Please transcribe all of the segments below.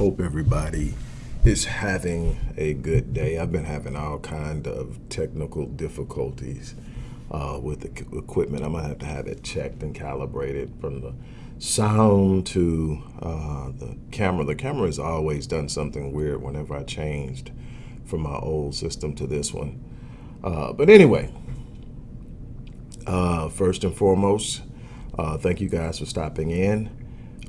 Hope everybody is having a good day. I've been having all kind of technical difficulties uh, with the equipment. I'm gonna have to have it checked and calibrated from the sound to uh, the camera. The camera has always done something weird whenever I changed from my old system to this one. Uh, but anyway, uh, first and foremost, uh, thank you guys for stopping in.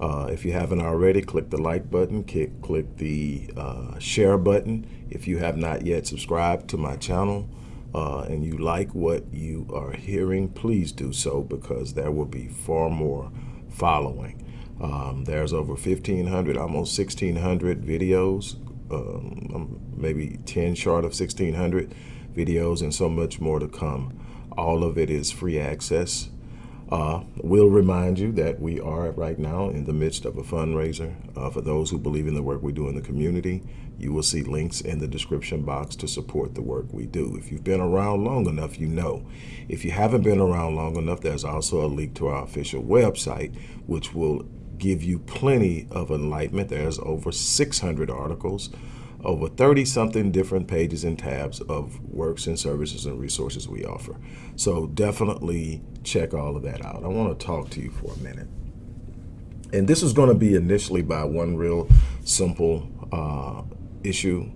Uh, if you haven't already, click the like button, click, click the uh, share button. If you have not yet subscribed to my channel, uh, and you like what you are hearing, please do so because there will be far more following. Um, there's over 1,500, almost 1,600 videos, um, maybe 10 short of 1,600 videos and so much more to come. All of it is free access. Uh, we'll remind you that we are right now in the midst of a fundraiser uh, for those who believe in the work we do in the community. You will see links in the description box to support the work we do. If you've been around long enough, you know. If you haven't been around long enough, there's also a link to our official website, which will give you plenty of enlightenment. There's over 600 articles over 30 something different pages and tabs of works and services and resources we offer. So definitely check all of that out. I want to talk to you for a minute. And this is going to be initially by one real simple uh, issue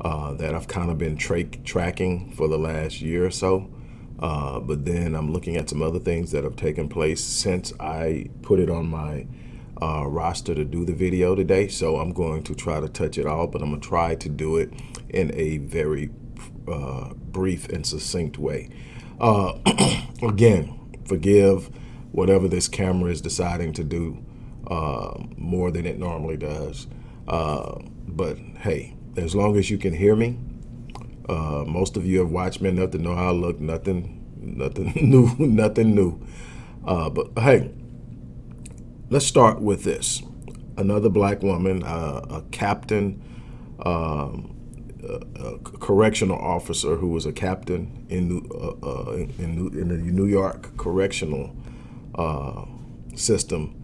uh, that I've kind of been tra tracking for the last year or so. Uh, but then I'm looking at some other things that have taken place since I put it on my uh, roster to do the video today, so I'm going to try to touch it all, but I'm going to try to do it in a very uh, brief and succinct way. Uh, again, forgive whatever this camera is deciding to do uh, more than it normally does. Uh, but hey, as long as you can hear me, uh, most of you have watched me enough to know how I look. Nothing, nothing new, nothing new. but hey, let's start with this. Another black woman, uh, a captain, um, a, correctional officer who was a captain in uh, uh, in, New, in, the New York correctional uh, system,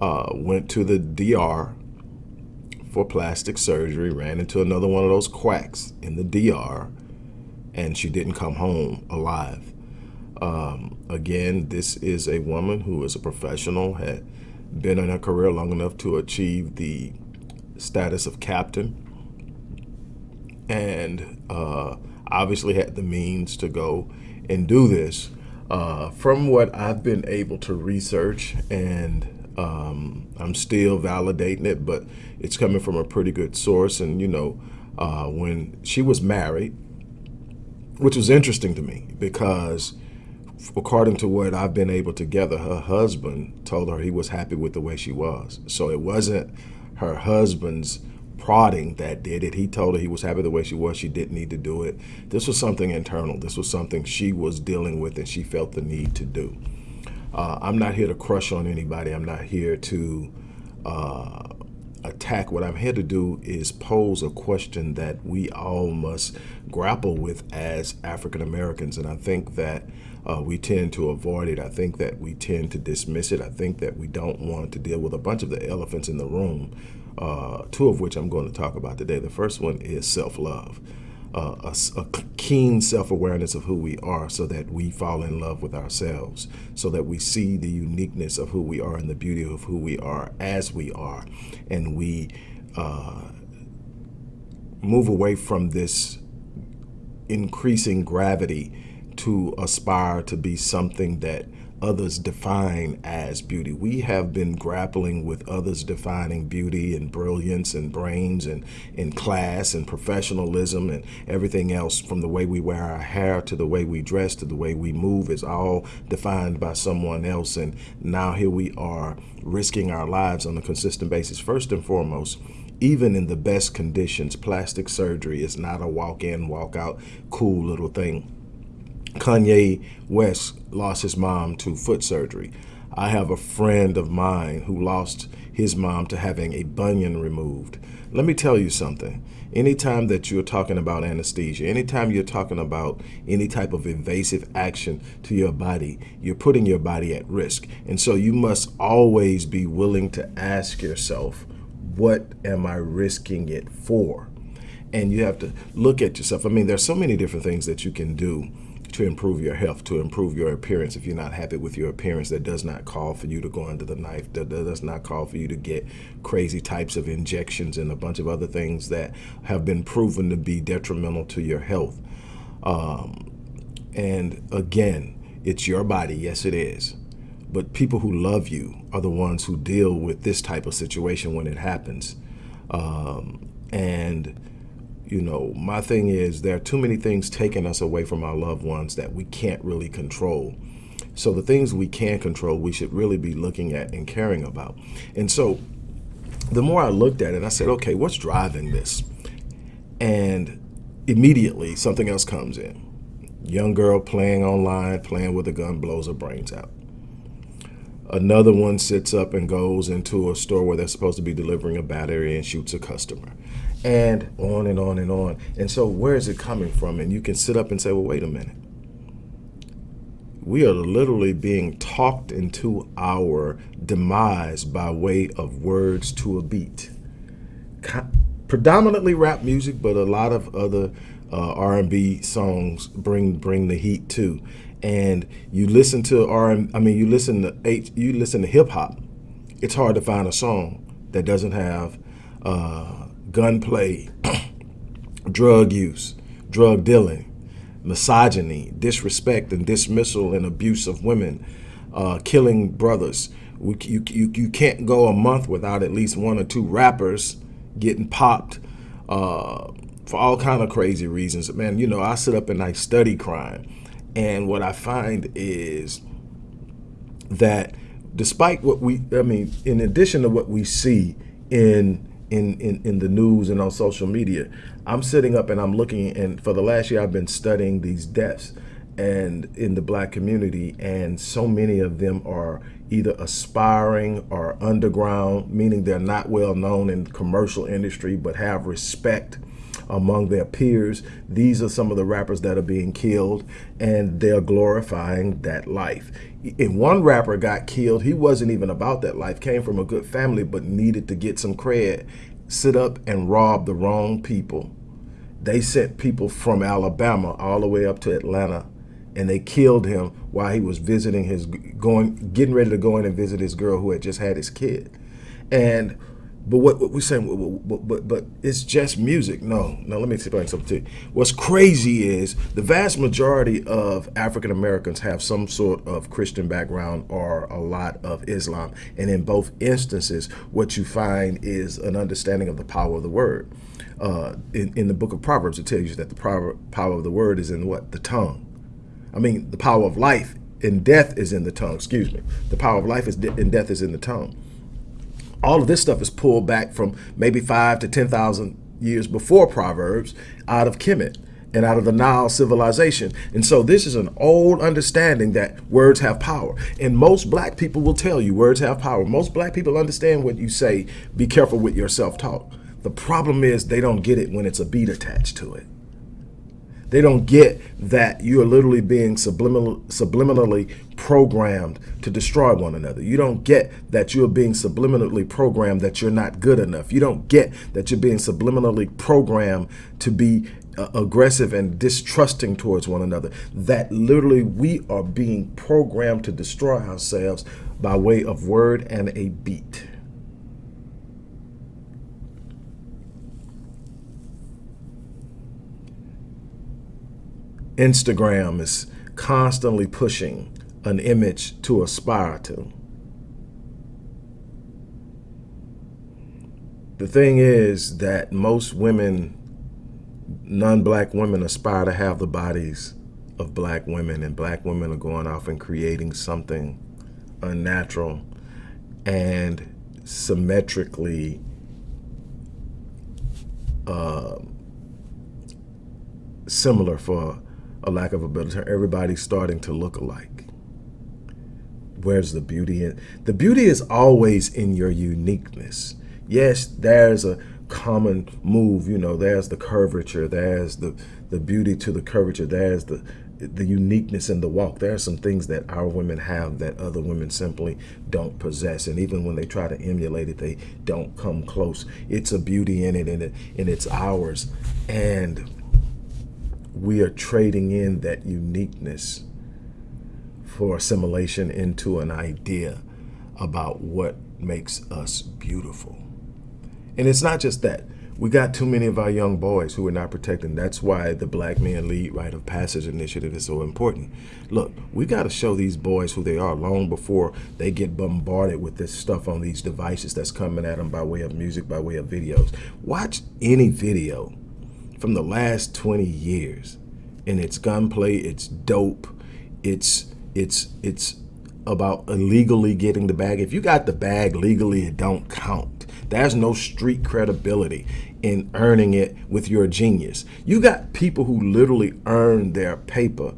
uh, went to the DR for plastic surgery, ran into another one of those quacks in the DR, and she didn't come home alive. Um, again, this is a woman who is a professional, had been in her career long enough to achieve the status of captain and uh, obviously had the means to go and do this. Uh, from what I've been able to research and um, I'm still validating it, but it's coming from a pretty good source. And, you know, uh, when she was married, which was interesting to me because according to what I've been able to gather, her husband told her he was happy with the way she was. So it wasn't her husband's prodding that did it. He told her he was happy the way she was. She didn't need to do it. This was something internal. This was something she was dealing with and she felt the need to do. Uh, I'm not here to crush on anybody. I'm not here to uh, attack. What I'm here to do is pose a question that we all must grapple with as African Americans. And I think that uh, we tend to avoid it. I think that we tend to dismiss it. I think that we don't want to deal with a bunch of the elephants in the room, uh, two of which I'm going to talk about today. The first one is self-love. Uh, a, a, keen self-awareness of who we are so that we fall in love with ourselves, so that we see the uniqueness of who we are and the beauty of who we are as we are. And we uh, move away from this increasing gravity to aspire to be something that others define as beauty. We have been grappling with others defining beauty and brilliance and brains and in class and professionalism and everything else from the way we wear our hair to the way we dress to the way we move is all defined by someone else. And now here we are risking our lives on a consistent basis. First and foremost, even in the best conditions, plastic surgery is not a walk in, walk out, cool little thing Kanye West lost his mom to foot surgery. I have a friend of mine who lost his mom to having a bunion removed. Let me tell you something. Anytime that you're talking about anesthesia, anytime you're talking about any type of invasive action to your body, you're putting your body at risk. And so you must always be willing to ask yourself, what am I risking it for? And you have to look at yourself. I mean, there's so many different things that you can do to improve your health, to improve your appearance. If you're not happy with your appearance, that does not call for you to go under the knife. That does not call for you to get crazy types of injections and a bunch of other things that have been proven to be detrimental to your health. Um, and again, it's your body. Yes, it is. But people who love you are the ones who deal with this type of situation when it happens. Um, and you know, my thing is there are too many things taking us away from our loved ones that we can't really control. So the things we can control, we should really be looking at and caring about. And so the more I looked at it, I said, okay, what's driving this? And immediately something else comes in. Young girl playing online, playing with a gun, blows her brains out. Another one sits up and goes into a store where they're supposed to be delivering a battery and shoots a customer and on and on and on. And so where is it coming from? And you can sit up and say, well, wait a minute. We are literally being talked into our demise by way of words to a beat. Predominantly rap music, but a lot of other uh, R&B songs bring bring the heat too. And you listen to R, I mean, you listen to H, you listen to hip hop. It's hard to find a song that doesn't have uh, gunplay, drug use, drug dealing, misogyny, disrespect and dismissal and abuse of women, uh, killing brothers. We, you, you, you can't go a month without at least one or two rappers getting popped uh, for all kind of crazy reasons. Man, you know, I sit up and I study crime. And what I find is that despite what we, I mean, in addition to what we see in in, in, in the news and on social media. I'm sitting up and I'm looking, and for the last year, I've been studying these deaths and in the black community, and so many of them are either aspiring or underground, meaning they're not well known in the commercial industry, but have respect among their peers. These are some of the rappers that are being killed and they're glorifying that life. And one rapper got killed, he wasn't even about that life, came from a good family, but needed to get some cred, sit up and rob the wrong people. They sent people from Alabama all the way up to Atlanta and they killed him while he was visiting his going getting ready to go in and visit his girl who had just had his kid. And but what, what we're saying, but, but, but it's just music. No, no, let me explain something to you. What's crazy is the vast majority of African Americans have some sort of Christian background or a lot of Islam. And in both instances, what you find is an understanding of the power of the word. Uh, in, in the book of Proverbs, it tells you that the power, power of the word is in what? The tongue. I mean, the power of life and death is in the tongue, excuse me. The power of life is de and death is in the tongue all of this stuff is pulled back from maybe five to 10,000 years before Proverbs out of Kemet and out of the Nile civilization. And so this is an old understanding that words have power. And most black people will tell you words have power. Most black people understand what you say, be careful with your self-talk. The problem is they don't get it when it's a beat attached to it. They don't get that you are literally being subliminal, subliminally programmed to destroy one another. You don't get that you're being subliminally programmed that you're not good enough. You don't get that you're being subliminally programmed to be uh, aggressive and distrusting towards one another. That literally we are being programmed to destroy ourselves by way of word and a beat. Instagram is constantly pushing an image to aspire to. The thing is that most women, non-black women aspire to have the bodies of black women and black women are going off and creating something unnatural and symmetrically uh, similar for a lack of a better term, everybody's starting to look alike. Where's the beauty in? The beauty is always in your uniqueness. Yes, there's a common move, you know, there's the curvature, there's the, the beauty to the curvature, there's the, the uniqueness in the walk. There are some things that our women have that other women simply don't possess. And even when they try to emulate it, they don't come close. It's a beauty in it and, it, and it's ours. And we are trading in that uniqueness for assimilation into an idea about what makes us beautiful. And it's not just that we got too many of our young boys who are not protected. That's why the Black Men Lead Rite of Passage initiative is so important. Look, we got to show these boys who they are long before they get bombarded with this stuff on these devices that's coming at them by way of music, by way of videos. Watch any video from the last 20 years and it's gunplay, it's dope, it's it's it's about illegally getting the bag. If you got the bag legally, it don't count. There's no street credibility in earning it with your genius. You got people who literally earn their paper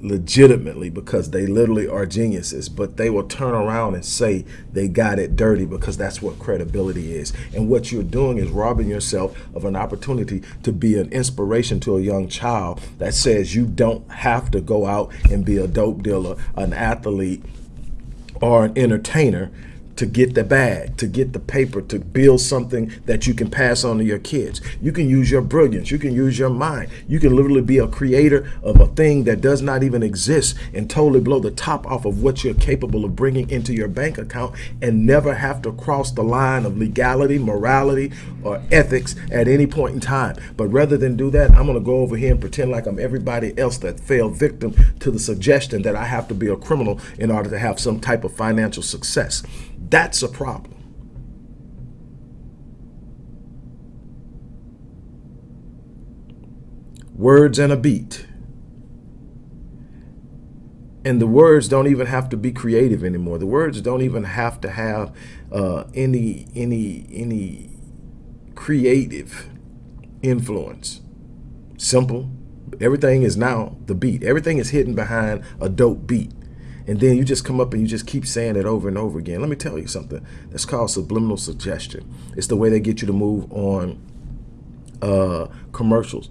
legitimately because they literally are geniuses, but they will turn around and say they got it dirty because that's what credibility is. And what you're doing is robbing yourself of an opportunity to be an inspiration to a young child that says you don't have to go out and be a dope dealer, an athlete, or an entertainer to get the bag, to get the paper, to build something that you can pass on to your kids. You can use your brilliance. You can use your mind. You can literally be a creator of a thing that does not even exist and totally blow the top off of what you're capable of bringing into your bank account and never have to cross the line of legality, morality, or ethics at any point in time. But rather than do that, I'm going to go over here and pretend like I'm everybody else that fell victim to the suggestion that I have to be a criminal in order to have some type of financial success. That's a problem. Words and a beat. And the words don't even have to be creative anymore. The words don't even have to have uh, any any any creative influence. Simple. Everything is now the beat. Everything is hidden behind a dope beat and then you just come up and you just keep saying it over and over again. Let me tell you something. That's called subliminal suggestion. It's the way they get you to move on uh, commercials.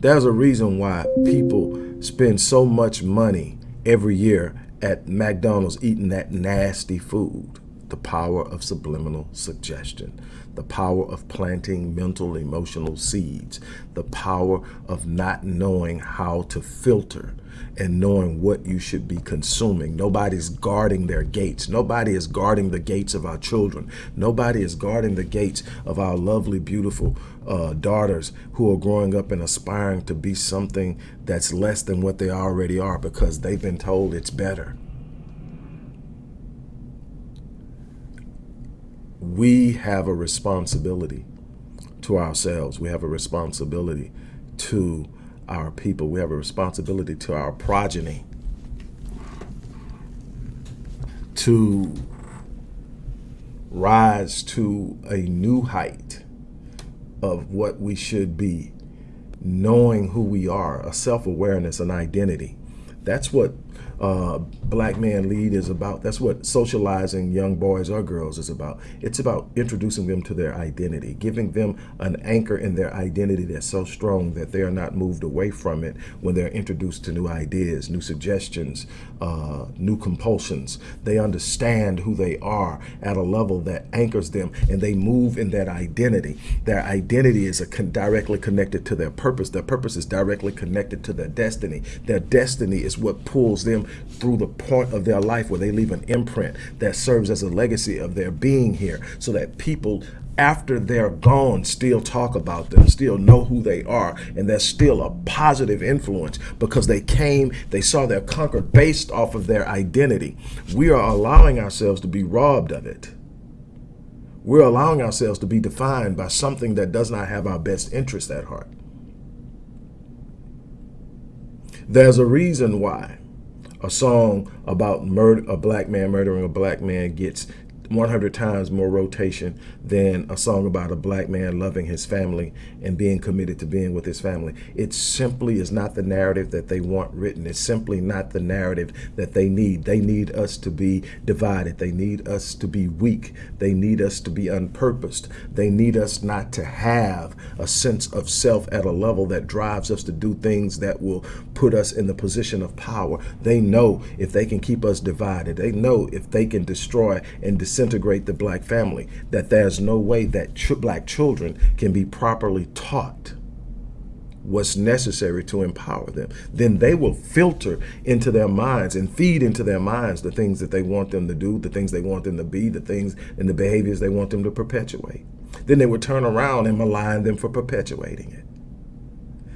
There's a reason why people spend so much money every year at McDonald's eating that nasty food. The power of subliminal suggestion the power of planting mental, emotional seeds, the power of not knowing how to filter and knowing what you should be consuming. Nobody's guarding their gates. Nobody is guarding the gates of our children. Nobody is guarding the gates of our lovely, beautiful uh, daughters who are growing up and aspiring to be something that's less than what they already are because they've been told it's better. we have a responsibility to ourselves. We have a responsibility to our people. We have a responsibility to our progeny to rise to a new height of what we should be, knowing who we are, a self-awareness, an identity. That's what uh, Black Man Lead is about. That's what socializing young boys or girls is about. It's about introducing them to their identity, giving them an anchor in their identity that's so strong that they are not moved away from it when they're introduced to new ideas, new suggestions, uh, new compulsions. They understand who they are at a level that anchors them and they move in that identity. Their identity is con directly connected to their purpose. Their purpose is directly connected to their destiny. Their destiny is what pulls them through the point of their life where they leave an imprint that serves as a legacy of their being here so that people after they're gone still talk about them, still know who they are, and they're still a positive influence because they came, they saw their conquered based off of their identity. We are allowing ourselves to be robbed of it. We're allowing ourselves to be defined by something that does not have our best interest at heart. There's a reason why a song about murder, a black man murdering a black man gets 100 times more rotation than a song about a black man loving his family and being committed to being with his family. It simply is not the narrative that they want written. It's simply not the narrative that they need. They need us to be divided. They need us to be weak. They need us to be unpurposed. They need us not to have a sense of self at a level that drives us to do things that will put us in the position of power. They know if they can keep us divided. They know if they can destroy and disintegrate the black family, that there's no way that ch black children can be properly taught what's necessary to empower them. Then they will filter into their minds and feed into their minds the things that they want them to do, the things they want them to be, the things and the behaviors they want them to perpetuate. Then they will turn around and malign them for perpetuating it.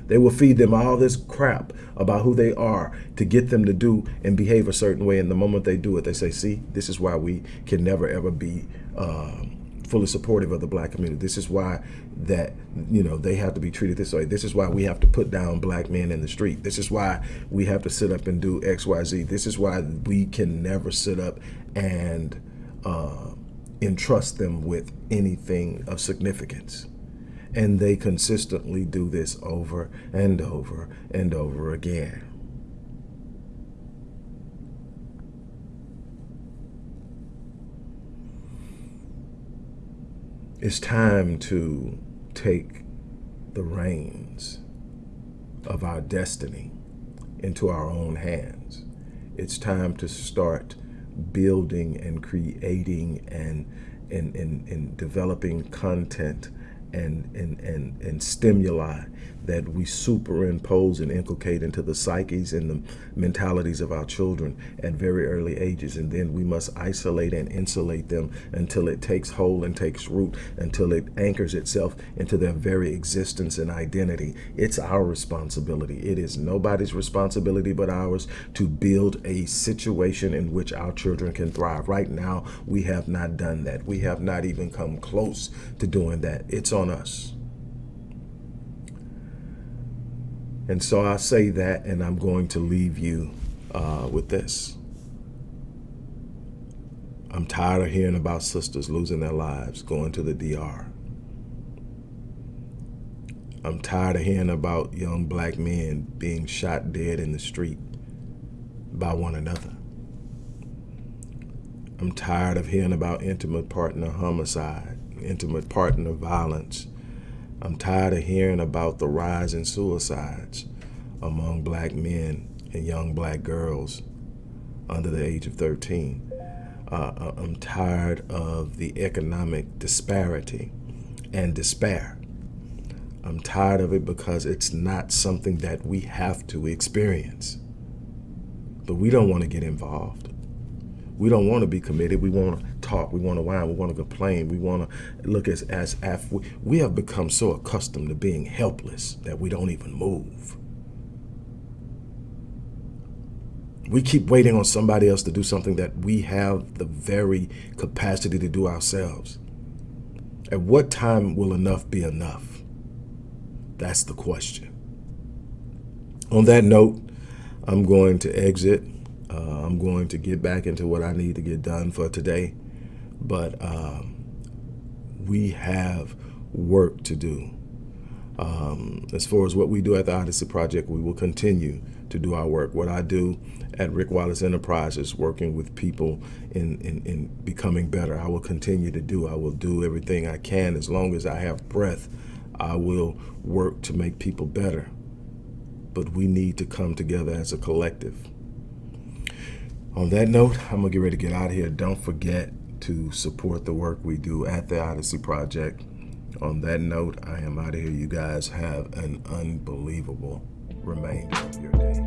They will feed them all this crap about who they are to get them to do and behave a certain way. And the moment they do it, they say, see, this is why we can never, ever be um, fully supportive of the black community. This is why that, you know, they have to be treated this way. This is why we have to put down black men in the street. This is why we have to sit up and do X, Y, Z. This is why we can never sit up and uh, entrust them with anything of significance. And they consistently do this over and over and over again. It's time to take the reins of our destiny into our own hands. It's time to start building and creating and, and, and, and developing content and, and, and, and stimuli that we superimpose and inculcate into the psyches and the mentalities of our children at very early ages. And then we must isolate and insulate them until it takes hold and takes root, until it anchors itself into their very existence and identity. It's our responsibility. It is nobody's responsibility but ours to build a situation in which our children can thrive. Right now, we have not done that. We have not even come close to doing that. It's on us. And so I say that, and I'm going to leave you uh, with this. I'm tired of hearing about sisters losing their lives going to the DR. I'm tired of hearing about young black men being shot dead in the street by one another. I'm tired of hearing about intimate partner homicide, intimate partner violence, I'm tired of hearing about the rise in suicides among black men and young black girls under the age of 13. Uh, uh, I'm tired of the economic disparity and despair. I'm tired of it because it's not something that we have to experience. But we don't want to get involved. We don't want to be committed. We want to talk. We want to whine. We want to complain. We want to look as as we, we have become so accustomed to being helpless that we don't even move. We keep waiting on somebody else to do something that we have the very capacity to do ourselves. At what time will enough be enough? That's the question. On that note, I'm going to exit. Uh, I'm going to get back into what I need to get done for today. But um, we have work to do. Um, as far as what we do at the Odyssey Project, we will continue to do our work. What I do at Rick Wallace Enterprises, working with people in, in, in, becoming better, I will continue to do. I will do everything I can as long as I have breath. I will work to make people better. But we need to come together as a collective. On that note, I'm gonna get ready to get out of here. Don't forget to support the work we do at the Odyssey Project. On that note, I am out of here. You guys have an unbelievable remainder of your day.